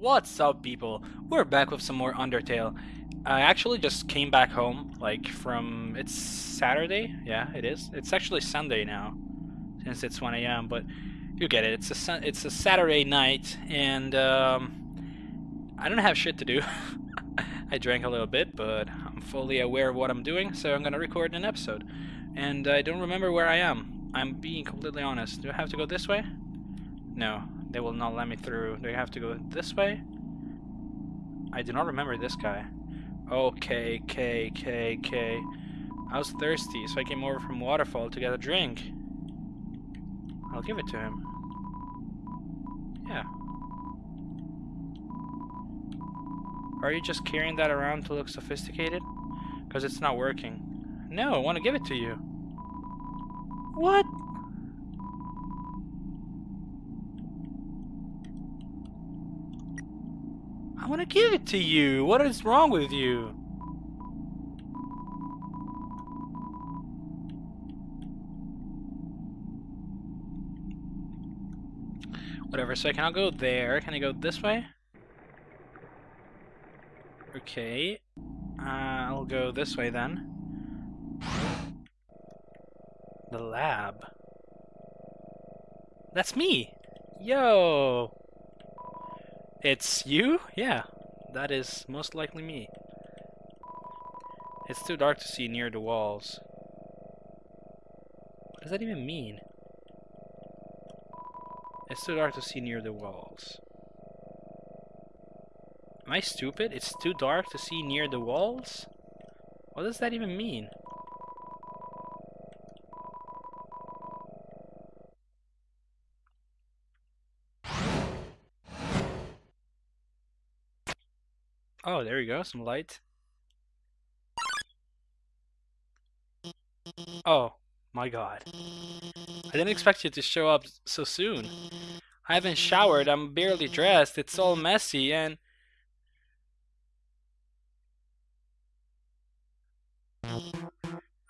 What's up, people? We're back with some more Undertale. I actually just came back home, like from. It's Saturday? Yeah, it is. It's actually Sunday now, since it's 1 a.m., but you get it. It's a, it's a Saturday night, and um, I don't have shit to do. I drank a little bit, but I'm fully aware of what I'm doing, so I'm gonna record an episode. And I don't remember where I am. I'm being completely honest. Do I have to go this way? No, they will not let me through. Do I have to go this way? I do not remember this guy. Okay, K, K, K. I was thirsty, so I came over from Waterfall to get a drink. I'll give it to him. Yeah. Are you just carrying that around to look sophisticated? Because it's not working. No, I want to give it to you. What? I want to give it to you. What is wrong with you? Whatever, so I cannot go there. Can I go this way? Okay. Uh, I'll go this way then. The lab. That's me! Yo! It's you? Yeah, that is most likely me. It's too dark to see near the walls. What does that even mean? It's too dark to see near the walls. Am I stupid? It's too dark to see near the walls? What does that even mean? Oh, there you go, some light. Oh, my god. I didn't expect you to show up so soon. I haven't showered, I'm barely dressed, it's all messy, and...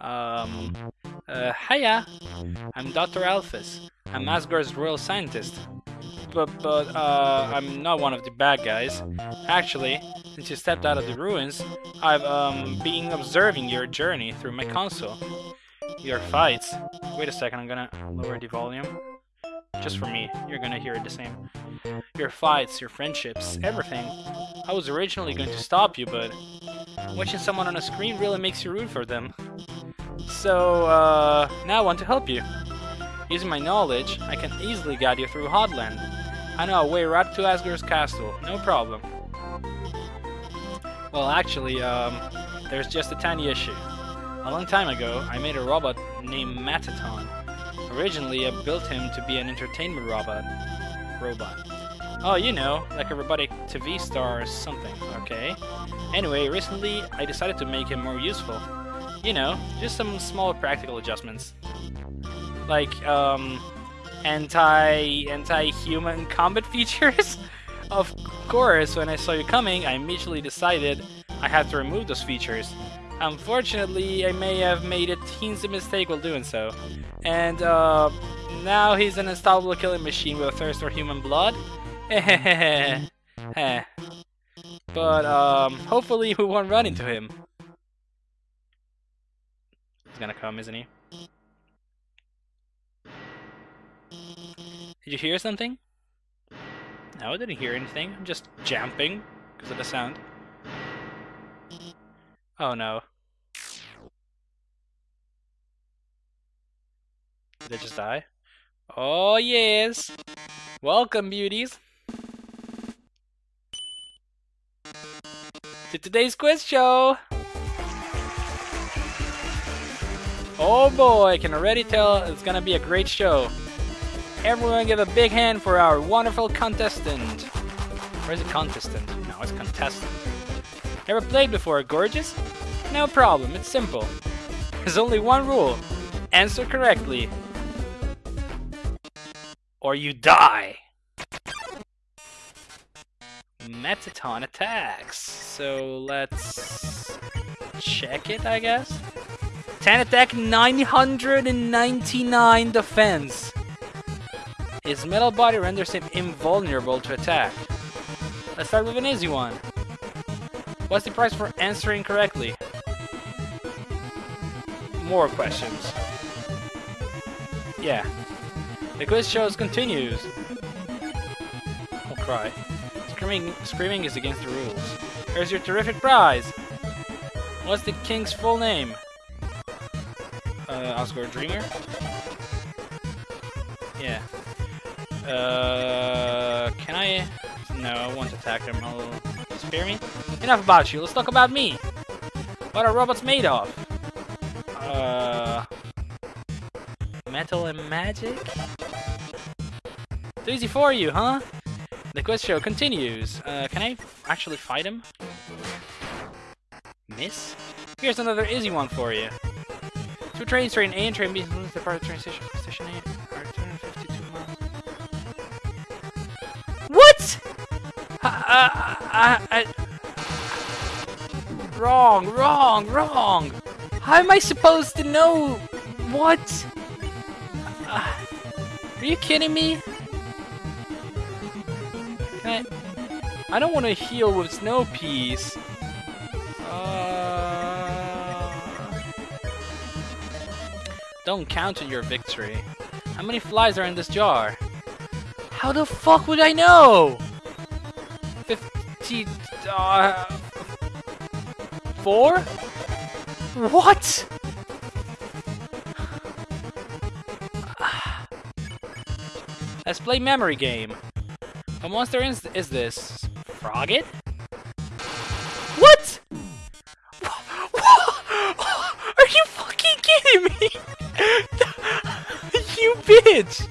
Um... Uh, hiya! I'm Dr. Alphys. I'm Asgore's royal scientist. But, but, uh, I'm not one of the bad guys. Actually, since you stepped out of the ruins, I've, um, been observing your journey through my console. Your fights. Wait a second, I'm gonna lower the volume. Just for me, you're gonna hear it the same. Your fights, your friendships, everything. I was originally going to stop you, but watching someone on a screen really makes you root for them. So, uh, now I want to help you. Using my knowledge, I can easily guide you through Hotland. I know way right to Asgore's castle, no problem. Well, actually, um, there's just a tiny issue. A long time ago, I made a robot named Mettaton. Originally, I built him to be an entertainment robot. Robot. Oh, you know, like a robotic TV star or something, okay? Anyway, recently, I decided to make him more useful. You know, just some small practical adjustments. Like, um, anti, anti-human combat features? of course, when I saw you coming, I immediately decided I had to remove those features. Unfortunately, I may have made a teensy mistake while doing so. And, uh, now he's an unstoppable killing machine with a thirst for human blood? But, um, hopefully we won't run into him. He's gonna come, isn't he? Did you hear something? No, I didn't hear anything. I'm just jumping because of the sound. Oh no. Did they just die? Oh yes! Welcome, beauties! To today's quiz show! Oh boy, I can already tell it's gonna be a great show. Everyone give a big hand for our wonderful contestant. Where's the contestant? No, it's contestant. Never played before, gorgeous? No problem, it's simple. There's only one rule. Answer correctly. Or you die. Mettaton attacks. So let's check it, I guess. 10 attack, 999 defense. His metal body renders him invulnerable to attack. Let's start with an easy one. What's the price for answering correctly? More questions. Yeah. The quiz shows continues. I'll cry. Screaming, screaming is against the rules. Here's your terrific prize! What's the king's full name? Uh, Asgore Dreemurr? Yeah. Uh, can I? No, I won't attack him. I'll spare me. Enough about you. Let's talk about me. What are robots made of? Uh, metal and magic. Too easy for you, huh? The quest show continues. Uh, can I actually fight him? Miss? Here's another easy one for you. Two trains, train A and train B, the part of train station, I, I, I, wrong, wrong, wrong. How am I supposed to know? What? Uh, are you kidding me? Can I? I don't want to heal with snow peas. Uh, don't count on your victory. How many flies are in this jar? How the fuck would I know? 50... Uh, four? What? Let's play memory game. What monster is, is this? Froggit? What? Are you fucking kidding me? you bitch!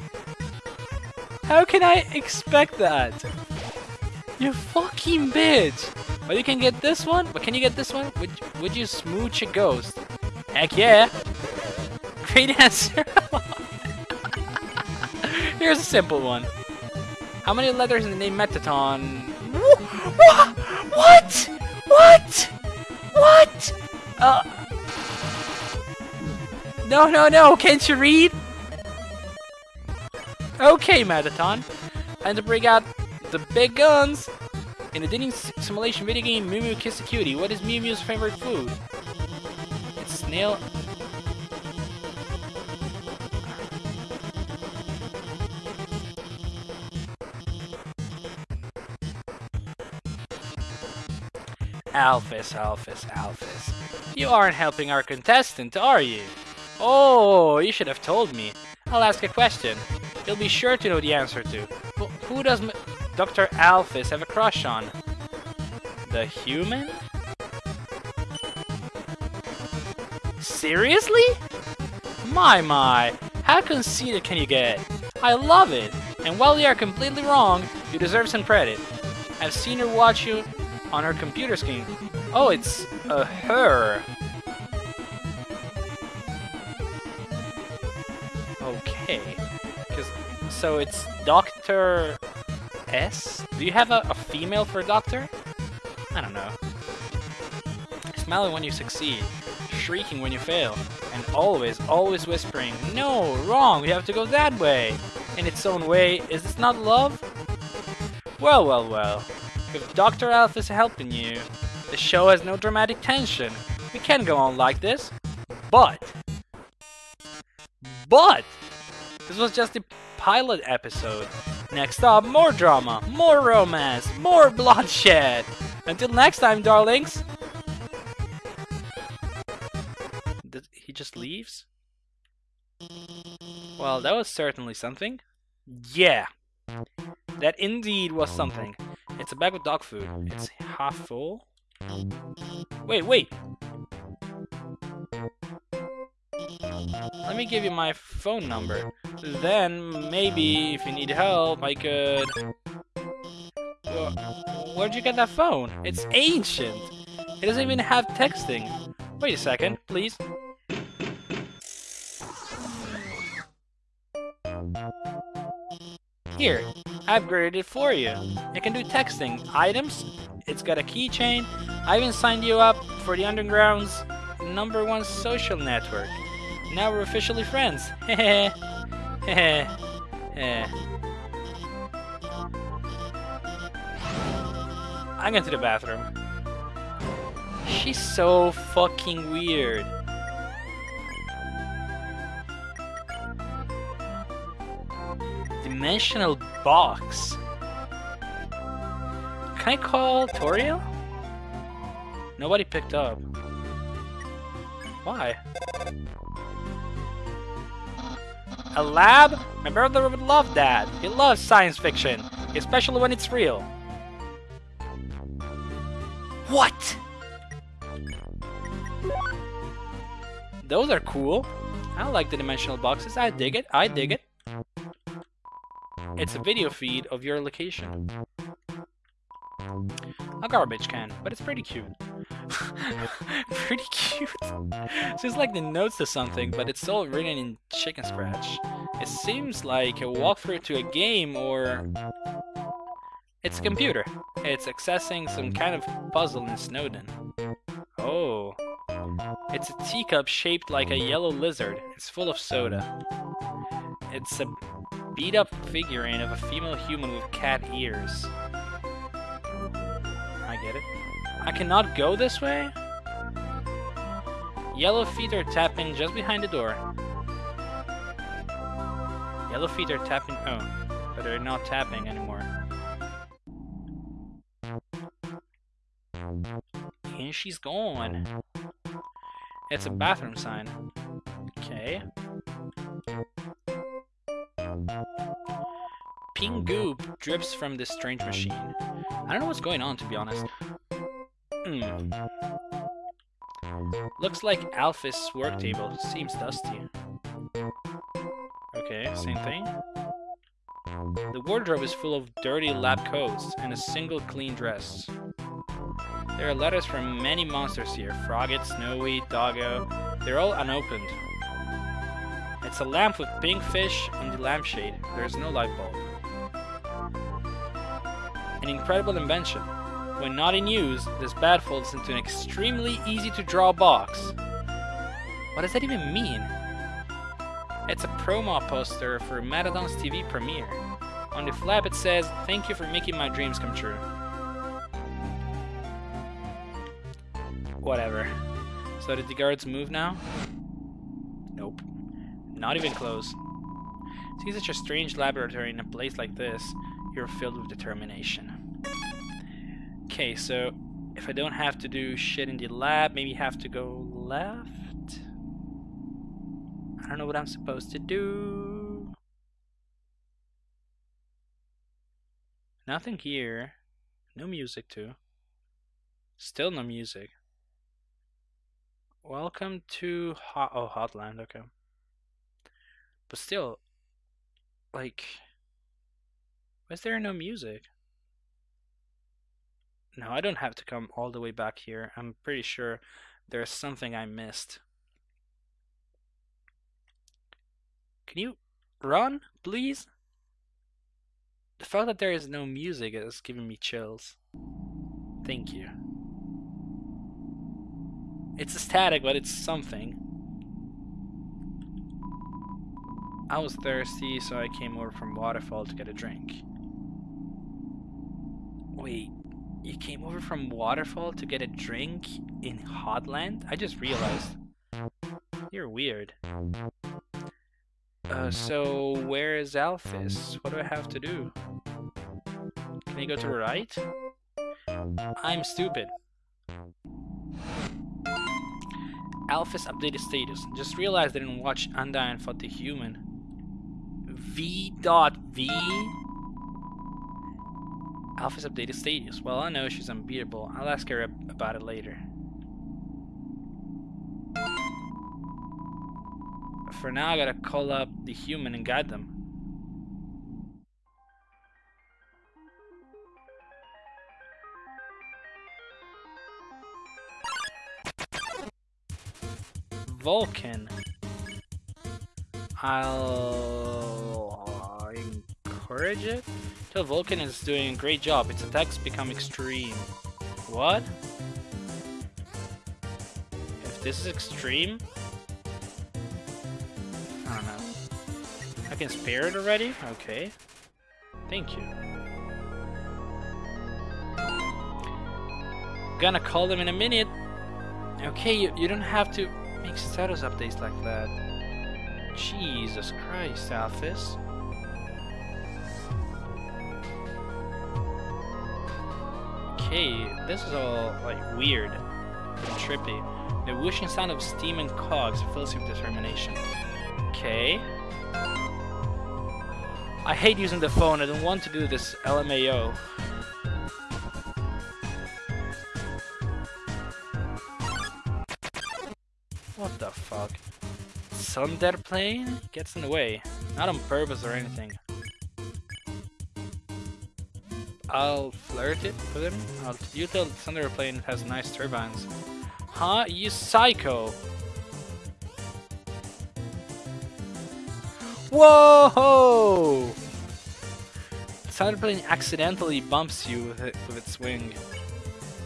How can I expect that? You fucking bitch! But you can get this one? But can you get this one? Would, would you smooch a ghost? Heck yeah! Great answer! Here's a simple one. How many letters in the name Mettaton? What? What? What? Uh. No, no, no. Can't you read? Okay, Mettaton. Time to bring out the big guns. In the dating simulation video game Mew Mew Kissy Cutie, what is Mew Mew's favorite food? It's snail Alphys, Alphys, Alphys. You aren't helping our contestant, are you? Oh, you should have told me. I'll ask a question. You'll be sure to know the answer to. Well, who does Dr. Alphys have a crush on? The human? Seriously? My, my. How conceited can you get? I love it. And while you are completely wrong, you deserve some credit. I've seen her watch you on her computer screen. Oh, it's a her. Okay. Cause, so it's Dr. S? Do you have a, a female for a doctor? I don't know. Smiling when you succeed, shrieking when you fail, and always, always whispering, No, wrong, we have to go that way! In its own way, is this not love? Well, well, well. If Dr. Alphys is helping you, the show has no dramatic tension. We can't go on like this. But, but, this was just the pilot episode. Next up, more drama, more romance, more bloodshed. Until next time, darlings. Did he just leaves? Well, that was certainly something. Yeah, that indeed was something. It's a bag of dog food. It's half full. Wait, wait! Let me give you my phone number. Then, maybe, if you need help, I could... where'd you get that phone? It's ancient! It doesn't even have texting. Wait a second, please. Here, I've it for you. It can do texting, items, it's got a keychain. I even signed you up for the Underground's number one social network. Now we're officially friends. Heh I'm going to the bathroom. She's so fucking weird. Dimensional box. Can I call Toriel? Nobody picked up. Why? A lab? My brother would love that. He loves science fiction, especially when it's real. What? Those are cool. I like the dimensional boxes. I dig it. I dig it. It's a video feed of your location. A garbage can, but it's pretty cute. pretty cute. Seems like the notes to something, but it's all written in chicken scratch. It seems like a walkthrough to a game or... It's a computer. It's accessing some kind of puzzle in Snowdin. Oh. It's a teacup shaped like a yellow lizard. It's full of soda. It's a beat up figurine of a female human with cat ears. I cannot go this way? Yellow feet are tapping just behind the door. Yellow feet are tapping. Oh, but they're not tapping anymore. And she's gone. It's a bathroom sign. Okay. Pink goop drips from this strange machine. I don't know what's going on, to be honest. Hmm. Looks like Alphys' work table. Seems dusty. Okay, same thing. The wardrobe is full of dirty lab coats and a single clean dress. There are letters from many monsters here. Froggit, Snowy, Doggo. They're all unopened. It's a lamp with pink fish on the lampshade. There's no light bulb. An incredible invention. When not in use, this bat folds into an extremely easy to draw box. What does that even mean? It's a promo poster for Mettaton's TV premiere. On the flap it says, thank you for making my dreams come true. Whatever. So did the guards move now? Nope. Not even close. See such a strange laboratory in a place like this, you're filled with determination. Okay, so if I don't have to do shit in the lab, maybe have to go left? I don't know what I'm supposed to do. Nothing here. No music too. Still no music. Welcome to Hot oh Hotland, okay. But still, like, why is there no music? No, I don't have to come all the way back here. I'm pretty sure there's something I missed. Can you run, please? The fact that there is no music is giving me chills. Thank you. It's static, but it's something. I was thirsty, so I came over from Waterfall to get a drink. Wait, you came over from Waterfall to get a drink in Hotland? I just realized. You're weird. Uh, so where is Alphys? What do I have to do? Can I go to the right? I'm stupid. Alphys updated status. Just realized I didn't watch Undyne fought the human. V V updated status. Well, I know she's unbeatable. I'll ask her about it later. For now, I gotta call up the human and guide them. Vulkin. I'll encourage it. Tell Vulkin is doing a great job. Its attacks become extreme. What? If this is extreme? I don't know. I can spare it already? Okay. Thank you. gonna call them in a minute. Okay, you, you don't have to make status updates like that. Jesus Christ, Alphys. Okay, this is all like weird and trippy. The whooshing sound of steam and cogs fills with determination. Okay. I hate using the phone, I don't want to do this LMAO. What the fuck? Tsunderplane gets in the way. Not on purpose or anything. I'll flirt it with him. I'll, you tell the Tsunderplane has nice turbines. Huh? You psycho! Whoa! Tsunderplane accidentally bumps you with, it, with its wing.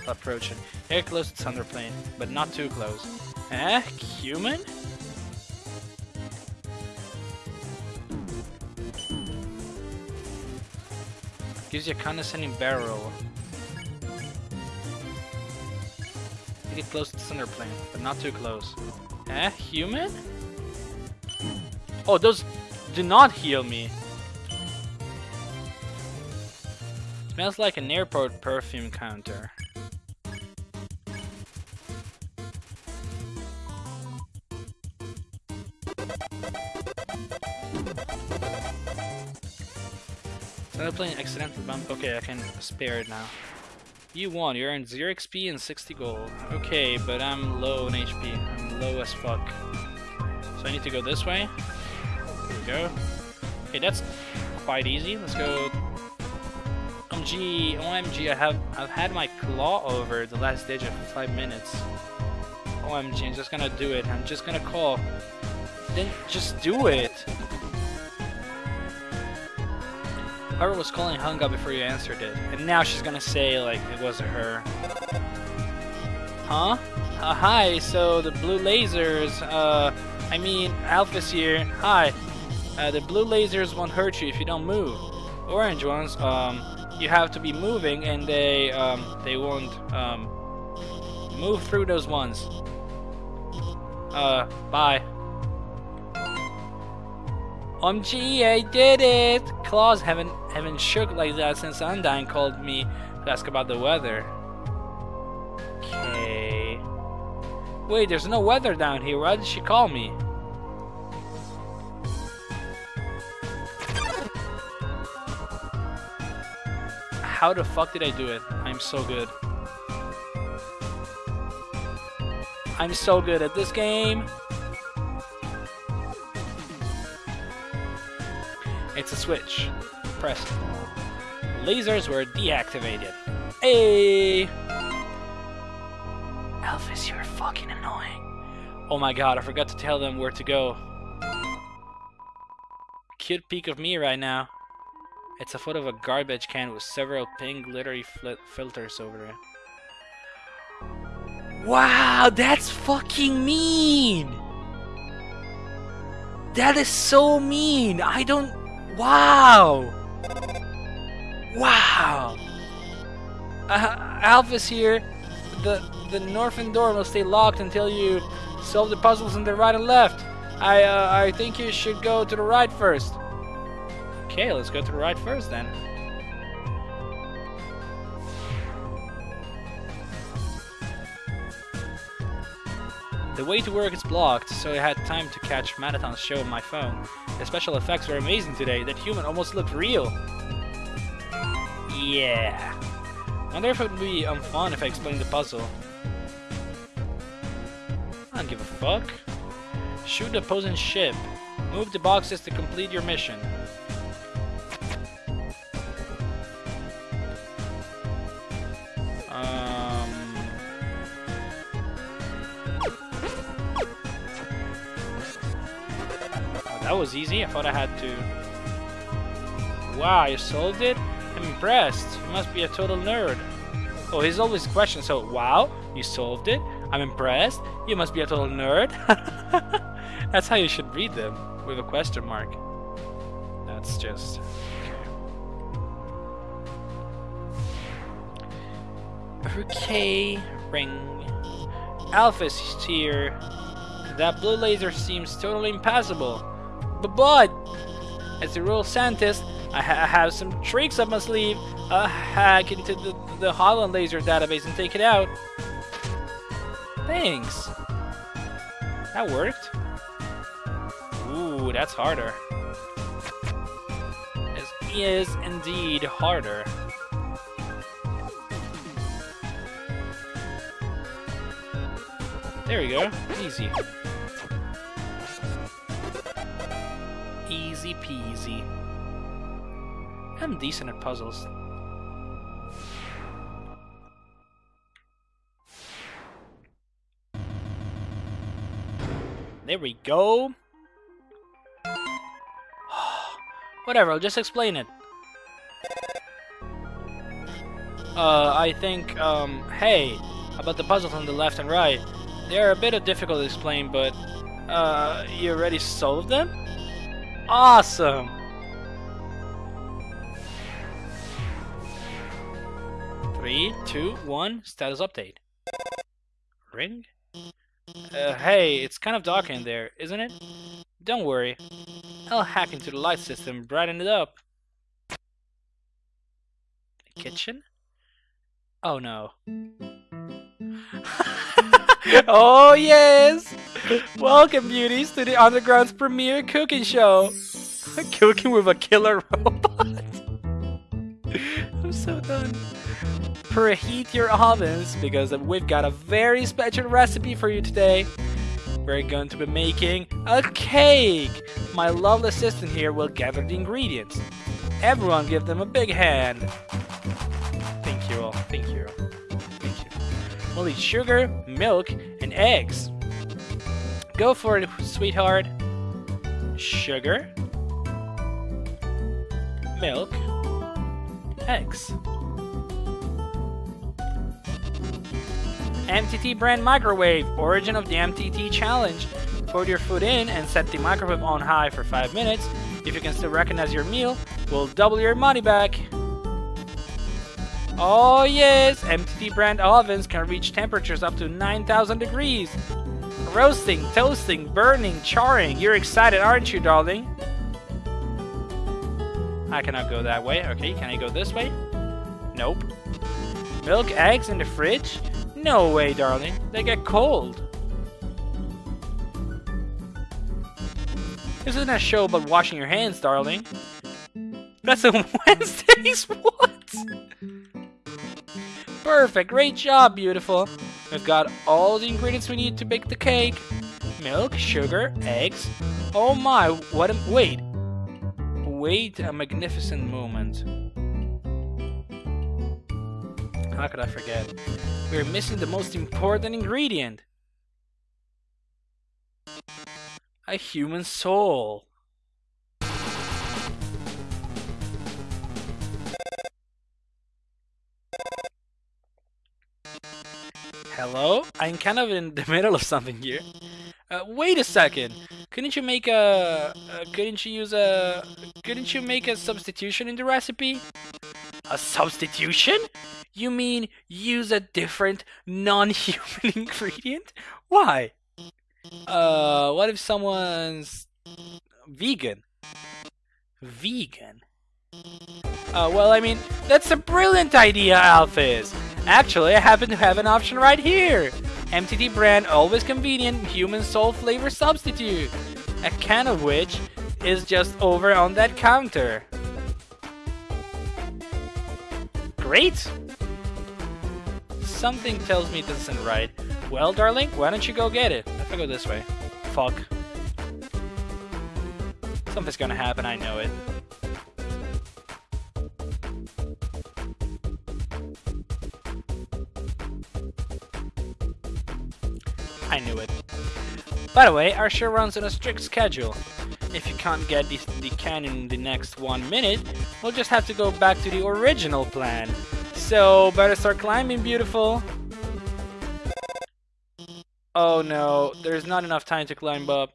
Approaching. Very close to Tsunderplane, but not too close. Eh? Human? Gives you a condescending barrel. Get close to the Tsunderplane, but not too close. Eh? Human? Oh, those do not heal me. Smells like an airport perfume counter. Plane accidental bump. Okay, I can spare it now. You won. You earned 0 XP and 60 gold. Okay, but I'm low on HP. I'm low as fuck. So I need to go this way. Here we go. Okay, that's quite easy. Let's go. OMG, OMG, I have I've had my claw over the last digit for five minutes. OMG, I'm just gonna do it. I'm just gonna call. Then just do it. Whoever was calling hung up before you answered it. And now she's gonna say, like, it wasn't her. Huh? Uh, hi, so the blue lasers, uh, I mean, Alphys here. Hi. Uh, the blue lasers won't hurt you if you don't move. Orange ones, um, you have to be moving and they, um, they won't, um, move through those ones. Uh, bye. OMG, I did it! Claws haven't haven't shook like that since Undyne called me to ask about the weather. Okay. Wait, there's no weather down here. Why did she call me? How the fuck did I do it? I'm so good. I'm so good at this game. It's a switch. Press. Lasers were deactivated. Hey! Alphys, you're fucking annoying. Oh my god, I forgot to tell them where to go. Cute peek of me right now. It's a photo of a garbage can with several pink glittery filters over it. Wow, that's fucking mean! That is so mean! I don't... Wow! Wow! Uh, Alphys here. The the northern door will stay locked until you solve the puzzles on the right and left. I uh, I think you should go to the right first. Okay, let's go to the right first then. The way to work is blocked, so I had time to catch Mettaton's show on my phone. The special effects were amazing today, that human almost looked real. Yeah. Wonder if it would be um, fun if I explained the puzzle. I don't give a fuck. Shoot the opposing ship. Move the boxes to complete your mission. That was easy. I thought I had to... Wow, you solved it? I'm impressed. You must be a total nerd. Oh, he's always questions. So, wow, you solved it. I'm impressed. You must be a total nerd. That's how you should read them, with a question mark. That's just... Okay, ring. Alphys is here. That blue laser seems totally impassable. But, as a real scientist, I, ha I have some tricks up my sleeve. I'll hack into the, the Hotland laser database and take it out. Thanks. That worked. Ooh, that's harder. This is indeed harder. There we go. Easy. Easy peasy. I'm decent at puzzles. There we go. Whatever, I'll just explain it. Uh, I think, um, hey, about the puzzles on the left and right. They are a bit of difficult to explain, but, uh, you already solved them? Awesome! Three, two, one, status update. Ring? Uh, hey, it's kind of dark in there, isn't it? Don't worry. I'll hack into the light system brighten it up. Kitchen? Oh no. oh yes! Welcome beauties to the Underground's premiere cooking show! cooking with a killer robot! I'm so done preheat your ovens because we've got a very special recipe for you today. We're going to be making a cake. My lovely assistant here will gather the ingredients. Everyone give them a big hand. Thank you all. Thank you. Thank you. We'll need sugar, milk, and eggs. Go for it, sweetheart. Sugar, milk, eggs. MTT brand microwave, origin of the MTT challenge. Put your food in and set the microwave on high for 5 minutes. If you can still recognize your meal, we'll double your money back. Oh yes, MTT brand ovens can reach temperatures up to 9000 degrees. Roasting, toasting, burning, charring. You're excited, aren't you, darling? I cannot go that way. Okay, can I go this way? Nope. Milk, eggs in the fridge? No way, darling. They get cold. This isn't a show about washing your hands, darling. That's a Wednesday's what? Perfect, great job, beautiful. We've got all the ingredients we need to bake the cake. Milk, sugar, eggs. Oh my, what a- wait. Wait a magnificent moment. How could I forget? We're missing the most important ingredient. A human soul. Hello? I'm kind of in the middle of something here. Uh, wait a second. Couldn't you make a... Uh, couldn't you use a... Couldn't you make a substitution in the recipe? A substitution? You mean use a different non-human ingredient? Why? Uh, what if someone's vegan? Vegan? Uh, well, I mean, that's a brilliant idea, Alphys! Actually, I happen to have an option right here! MTT brand always convenient human soul flavor substitute! A can of which is just over on that counter. Great! Something tells me this isn't right. Well, darling, why don't you go get it? If I go this way. Fuck. Something's gonna happen, I know it. I knew it. By the way, our show runs on a strict schedule. If you can't get the, the can in the next one minute, we'll just have to go back to the original plan. So, better start climbing, beautiful. Oh no, there's not enough time to climb up.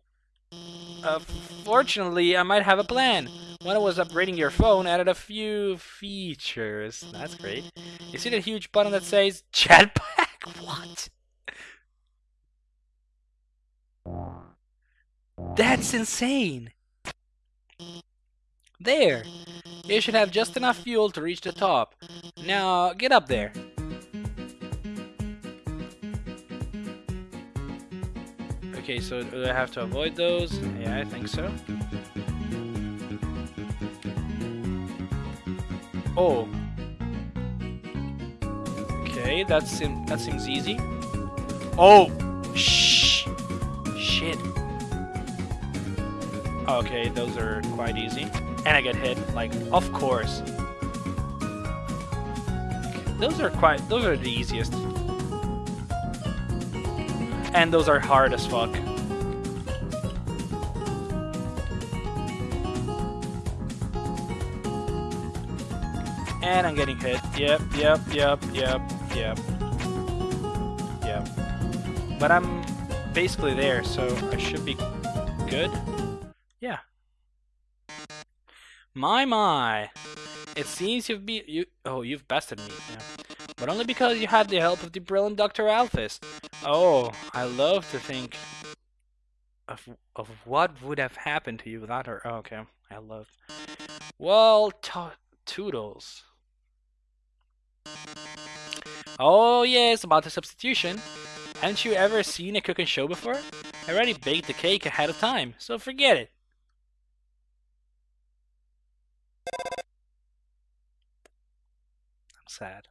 Uh, fortunately, I might have a plan. when I was upgrading your phone, I added a few features. That's great. You see that huge button that says Jetpack? What? That's insane! There! You should have just enough fuel to reach the top. Now, get up there. Okay, so do I have to avoid those? Yeah, I think so. Oh. Okay, that seems that seems easy. Oh, shh, shit. Okay, those are quite easy, and I get hit. Like, of course. Those are quite. Those are the easiest and those are hard as fuck. And I'm getting hit. Yep, yep, yep, yep, yep. Yep. But I'm basically there, so I should be good. My my. It seems you've be you oh you've bested me, yeah. But only because you had the help of the brilliant Dr. Alphys. Oh, I love to think of of what would have happened to you without her. Oh, okay, I love. Well, toodles. Oh yes, about the substitution. Haven't you ever seen a cooking show before? I already baked the cake ahead of time, so forget it. Sad.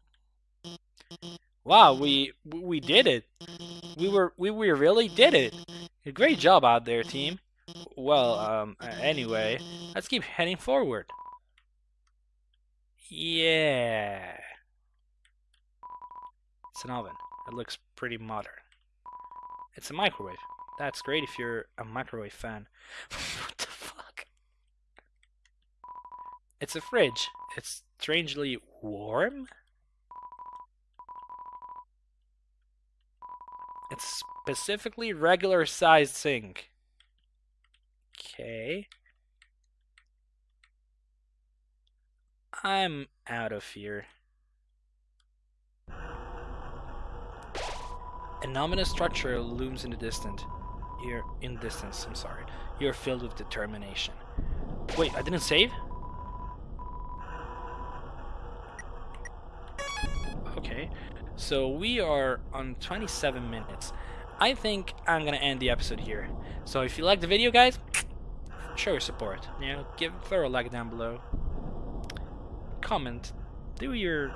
Wow, we we did it. We were we we really did it. Great job out there, team. Well, um, anyway, let's keep heading forward. Yeah. It's an oven. It looks pretty modern. It's a microwave. That's great if you're a microwave fan. what the fuck? It's a fridge. It's strangely warm? It's specifically regular sized sink. Okay. I'm out of here. An ominous structure looms in the distance. You're in distance, I'm sorry. You're filled with determination. Wait, I didn't save? So we are on 27 minutes. I think I'm gonna end the episode here. So if you like the video, guys, show your support. You know, give throw a like down below. Comment. Do your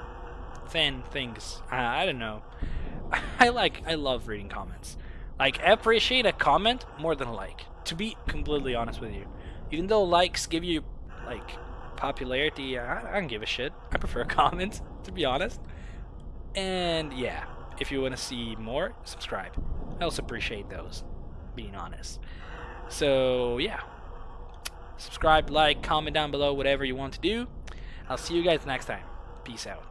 fan things. I don't know. I like. I love reading comments. Like, I appreciate a comment more than a like. To be completely honest with you, even though likes give you like popularity, I, I don't give a shit. I prefer comments, to be honest. And yeah, if you want to see more, subscribe. I also appreciate those, being honest. So yeah, subscribe, like, comment down below, whatever you want to do. I'll see you guys next time. Peace out.